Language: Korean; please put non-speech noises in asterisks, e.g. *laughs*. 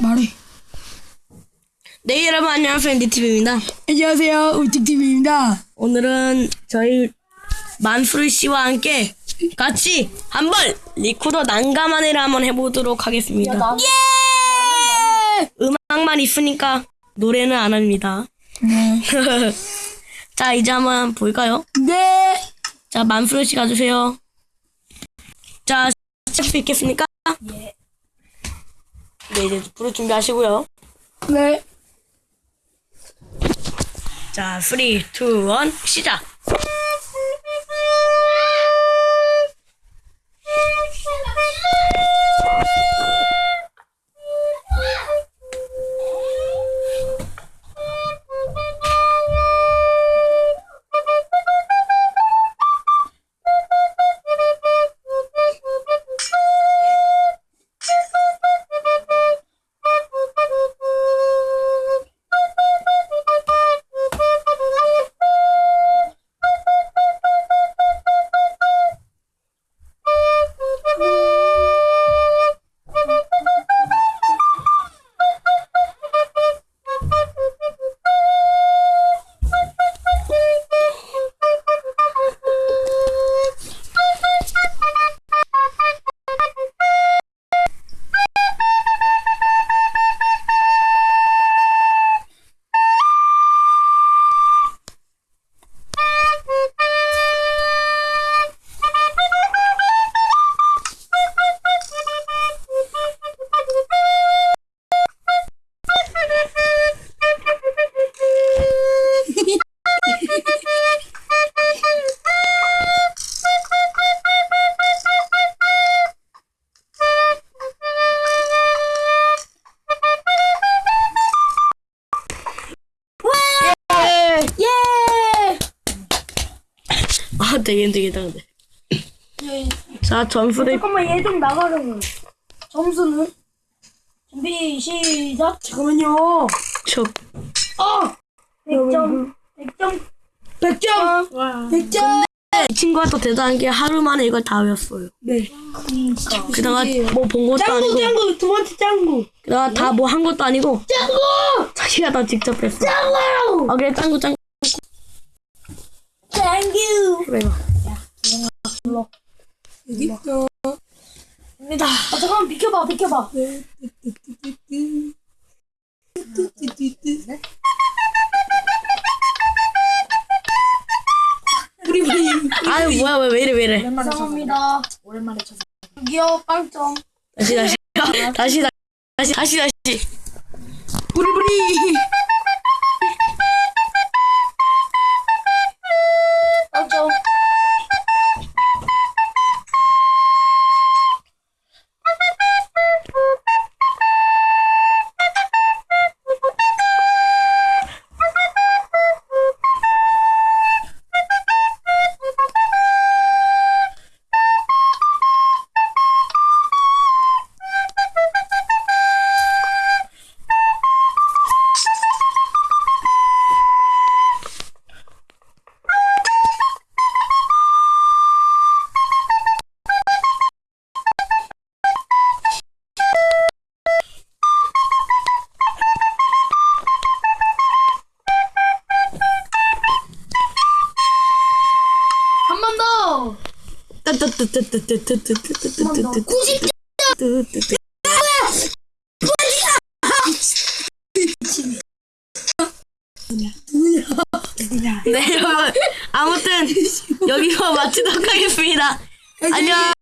말해. 네 여러분 안녕하세요 NDTV입니다 안녕하세요. 우tikTV입니다. 오늘은 저희 만수르 씨와 함께 같이 한번 리코더 난감한 애를 한번 해보도록 하겠습니다 예! 음악만 있으니까 노래는 안 합니다 네. *laughs* 자 이제 한번 볼까요? 네. 자 만수르 씨 가주세요 자 시작할 수 있겠습니까? 예. 네 이제 부를 준비 하시고요 네. 자 3, 2, 1 시작 아 되긴 되겠다 근데 자 점수를 잠깐만 얘 좀 나가려고. 점수는 준비 시작. 잠깐만요. 쳐 어. 100점. 100점. 100점. 100점. 이 친구가 또 대단한 게 하루 만에 이걸 다 외웠어요. 네. 그러니까. 그다가 뭐 본 것도 짱구 아니고, 짱구 두 번째 짱구. 그다가 다 뭐 한 것도 아니고, 짱구. 자기가 다 직접 했어. 짱구. 아 그래 짱구 짱구 짱구. 그래. 여기 있어. 입니다. 아 잠깐만 비켜봐 비켜봐. 우리 우리 아유 뭐야 왜, 왜 이래 왜 이래. 감사합니다. 오랜만에 쳐서. 여기요 빵점. 다시 다시 다시 다시 다시 다시. 부리부리. 네 여러분 아무튼 여기서 마치도록 하겠습니다. 안녕.